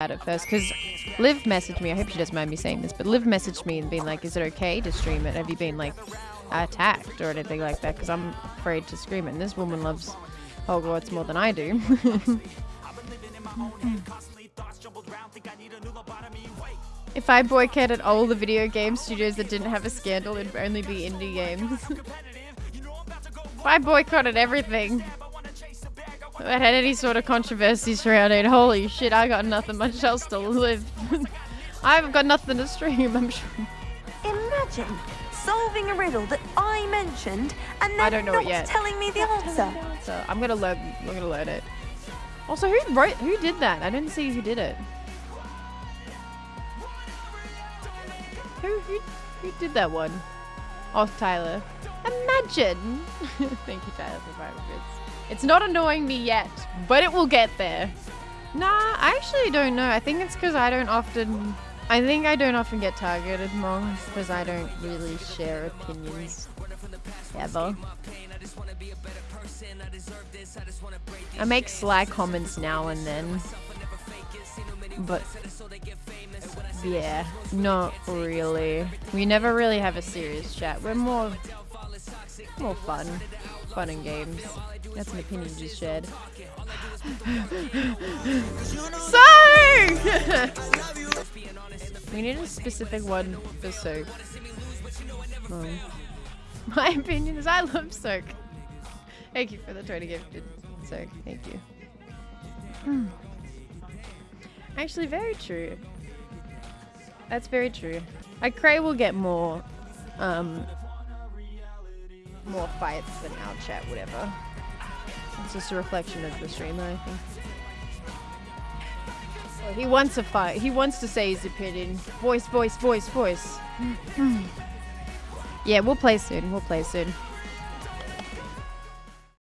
at first because Liv messaged me. I hope she doesn't mind me saying this, but Liv messaged me and been like, "Is it okay to stream it? Have you been like attacked or anything like that?" Because I'm afraid to scream it. And this woman loves Hogwarts more than I do. if I boycotted all the video game studios that didn't have a scandal, it'd only be indie games. if I boycotted everything had any sort of controversy surrounding it, holy shit, I got nothing much else to live. I haven't got nothing to stream, I'm sure. Imagine solving a riddle that I mentioned and then I don't know not it yet. telling me the answer. So I'm gonna learn. I'm gonna learn it. Also, who wrote? Who did that? I didn't see who did it. Who who who did that one? Oh, Tyler. Imagine. Thank you, Tyler, for five bits. It's not annoying me yet, but it will get there. Nah, I actually don't know. I think it's because I don't often. I think I don't often get targeted wrong because I don't really share opinions ever. I make sly comments now and then, but yeah, not really. We never really have a serious chat. We're more more fun, fun and games. That's an opinion just shared. so we need a specific one for soak. Oh. My opinion is I love soak. Thank you for the 20 gifted soak. Thank you. Hmm. Actually, very true. That's very true. I Cray will get more, um, more fights than our chat, whatever. It's just a reflection of the streamer, I think. Oh, he wants a fight. He wants to say his opinion. Voice, voice, voice, voice. yeah, we'll play soon. We'll play soon.